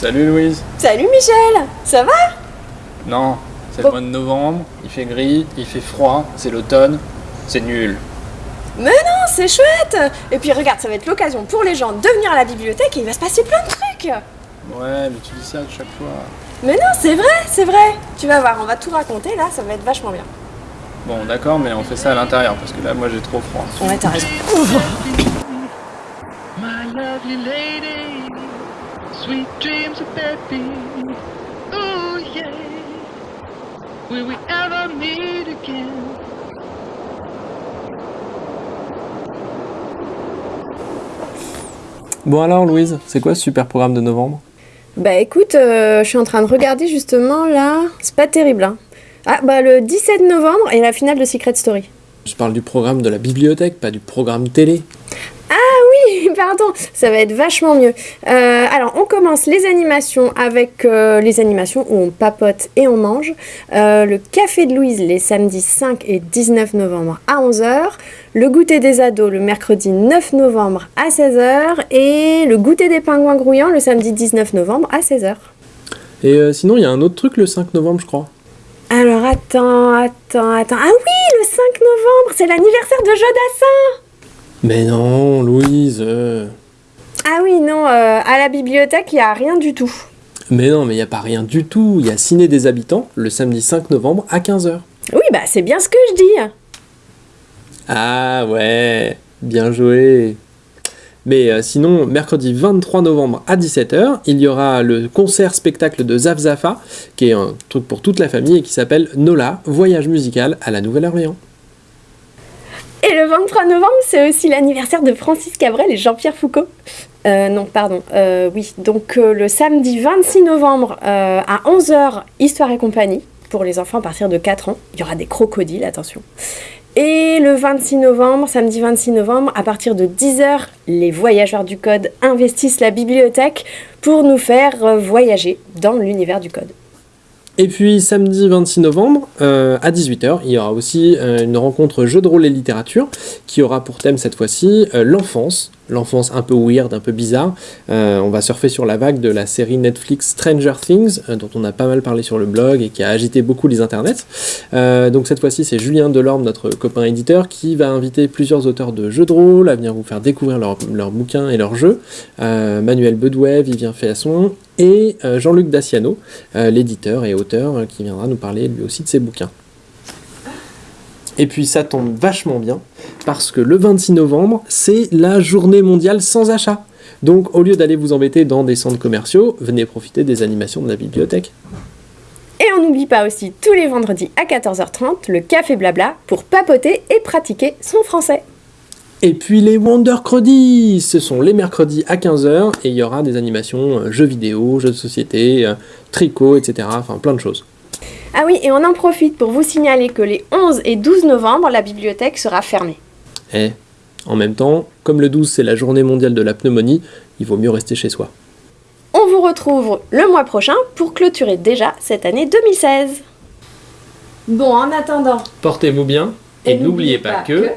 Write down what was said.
Salut Louise Salut Michel Ça va? Non, c'est Bon. le mois de novembre, il fait gris, il fait froid, c'est l'automne, c'est nul. Non, c'est chouette Et puis regarde, ça va être l'occasion pour les gens de venir à la bibliothèque et il va se passer plein de trucs Ouais, mais tu dis ça à chaque fois. Mais non, c'est vrai, c'est vrai Tu vas voir, on va tout raconter là, ça va être vachement bien. Bon, d'accord, mais on fait ça à l'intérieur, parce que là, moi, j'ai trop froid. Ouais, t'as raison. My lovely lady, sweet dreams of baby. Ooh, yeah. Will we ever meet again? Bon alors Louise, c'est quoi ce super programme de novembre? Bah écoute, euh, je suis en train de regarder justement là, c'est pas terrible hein. Ah bah le 17 novembre est la finale de Secret Story. Je parle du programme de la bibliothèque, pas du programme télé. Oui, pardon, ça va être vachement mieux. Euh, alors, on commence les animations avec euh, les animations où on papote et on mange. Euh, le Café de Louise les samedis 5 et 19 novembre à 11h. Le Goûter des ados le mercredi 9 novembre à 16h. Et le Goûter des pingouins grouillants le samedi 19 novembre à 16h. Et sinon, il y a un autre truc le 5 novembre, je crois. Alors, attends, attends, attends. Ah oui, le 5 novembre, c'est l'anniversaire de Jodassin Mais non, Louise. euh. Ah oui, non, euh, à la bibliothèque, il n'y a rien du tout. Mais non, mais il n'y a pas rien du tout. Il y a Ciné des habitants le samedi 5 novembre à 15h. Oui, bah c'est bien ce que je dis. Ah ouais, bien joué. Mais euh, sinon, mercredi 23 novembre à 17h, il y aura le concert-spectacle de Zaf Zafa, qui est un truc pour toute la famille et qui s'appelle Nola, voyage musical à la Nouvelle-Orléans. Et le 23 novembre, c'est aussi l'anniversaire de Francis Cabrel et Jean-Pierre Foucault. Euh, non, pardon. Euh, oui, donc euh, le samedi 26 novembre à 11h, Histoire et compagnie, pour les enfants à partir de 4 ans. Il y aura des crocodiles, attention. Et le 26 novembre, samedi 26 novembre, à partir de 10h, les voyageurs du code investissent la bibliothèque pour nous faire voyager dans l'univers du code. Et puis samedi 26 novembre euh, à 18h, il y aura aussi euh, une rencontre jeu de rôle et littérature qui aura pour thème cette fois-ci euh, l'enfance, l'enfance un peu weird, un peu bizarre. Euh, on va surfer sur la vague de la série Netflix Stranger Things euh, dont on a pas mal parlé sur le blog et qui a agité beaucoup les internets. Euh, donc cette fois-ci, c'est Julien Delorme, notre copain éditeur, qui va inviter plusieurs auteurs de jeux de rôle à venir vous faire découvrir leurs bouquins et leurs jeux. Manuel Bedouet, Vivien Féasson et Jean-Luc Daciano, l'éditeur et auteur, qui viendra nous parler lui aussi de ses bouquins. Et puis ça tombe vachement bien, parce que le 26 novembre, c'est la journée mondiale sans achat. Donc au lieu d'aller vous embêter dans des centres commerciaux, venez profiter des animations de la bibliothèque. Et on n'oublie pas aussi tous les vendredis à 14h30 le café blabla pour papoter et pratiquer son français. Et puis les Wondercredits, ce sont les mercredis à 15h, et il y aura des animations euh, jeux vidéo, jeux de société, euh, tricot, etc. Enfin plein de choses. Ah oui, et on en profite pour vous signaler que les 11 et 12 novembre, la bibliothèque sera fermée. Et en même temps, comme le 12 c'est la journée mondiale de la pneumonie, il vaut mieux rester chez soi. On vous retrouve le mois prochain pour clôturer déjà cette année 2016. Bon, en attendant, Portez-vous bien, et, n'oubliez pas que...